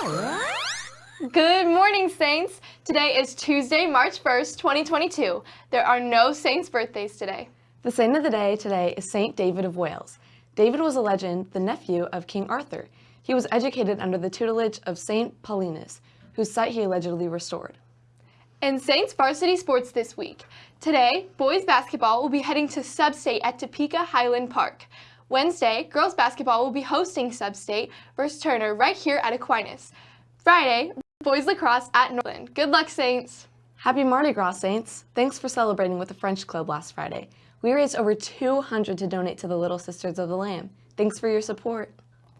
Good morning, Saints! Today is Tuesday, March 1st, 2022. There are no Saints' birthdays today. The saint of the day today is Saint David of Wales. David was a legend, the nephew of King Arthur. He was educated under the tutelage of Saint Paulinus, whose sight he allegedly restored. In Saints varsity sports this week, today, boys basketball will be heading to Substate at Topeka Highland Park. Wednesday, girls basketball will be hosting Substate versus Turner right here at Aquinas. Friday, boys lacrosse at Northland. Good luck, Saints! Happy Mardi Gras, Saints! Thanks for celebrating with the French Club last Friday. We raised over 200 to donate to the Little Sisters of the Lamb. Thanks for your support.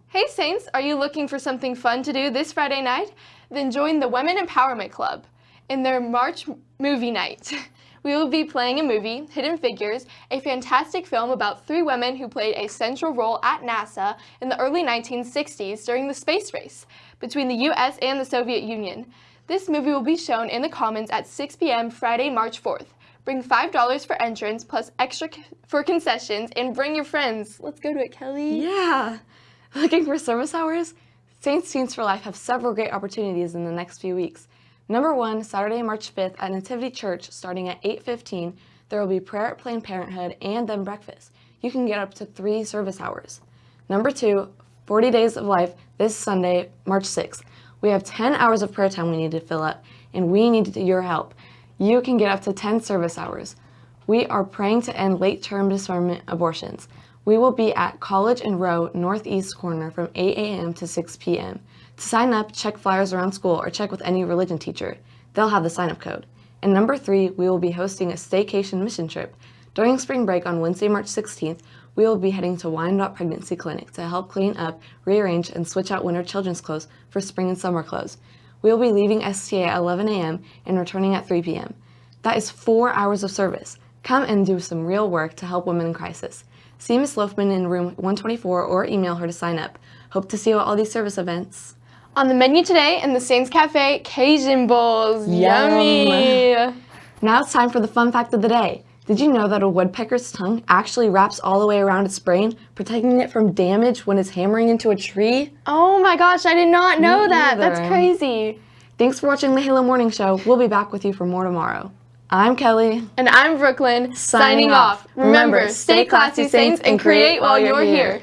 Hey Saints, are you looking for something fun to do this Friday night? Then join the Women Empowerment Club in their March movie night. we will be playing a movie, Hidden Figures, a fantastic film about three women who played a central role at NASA in the early 1960s during the space race between the US and the Soviet Union. This movie will be shown in the Commons at 6 p.m. Friday, March 4th. Bring $5 for entrance plus extra for concessions and bring your friends. Let's go to it, Kelly. Yeah! Looking for service hours? Saints Teens for Life have several great opportunities in the next few weeks. Number one, Saturday, March 5th at Nativity Church starting at 8.15, there will be prayer at Planned Parenthood and then breakfast. You can get up to three service hours. Number two, 40 Days of Life this Sunday, March 6th. We have 10 hours of prayer time we need to fill up, and we need your help. You can get up to 10 service hours. We are praying to end late-term discernment abortions. We will be at College and Roe Northeast Corner from 8 a.m. to 6 p.m. To sign up, check flyers around school or check with any religion teacher. They'll have the sign-up code. And number three, we will be hosting a staycation mission trip. During spring break on Wednesday, March 16th, we will be heading to Wyandotte Pregnancy Clinic to help clean up, rearrange, and switch out winter children's clothes for spring and summer clothes. We will be leaving STA at 11 a.m. and returning at 3 p.m. That is four hours of service. Come and do some real work to help women in crisis. See Ms. Loafman in room 124 or email her to sign up. Hope to see you at all these service events. On the menu today in the Saints Cafe, Cajun Bowls. Yum. Yummy! Now it's time for the fun fact of the day. Did you know that a woodpecker's tongue actually wraps all the way around its brain, protecting it from damage when it's hammering into a tree? Oh my gosh, I did not know Me that. either. That's crazy. Thanks for watching the Halo Morning Show. We'll be back with you for more tomorrow. I'm Kelly. And I'm Brooklyn, Signing off. Remember, stay classy, Saints, and create while you're here.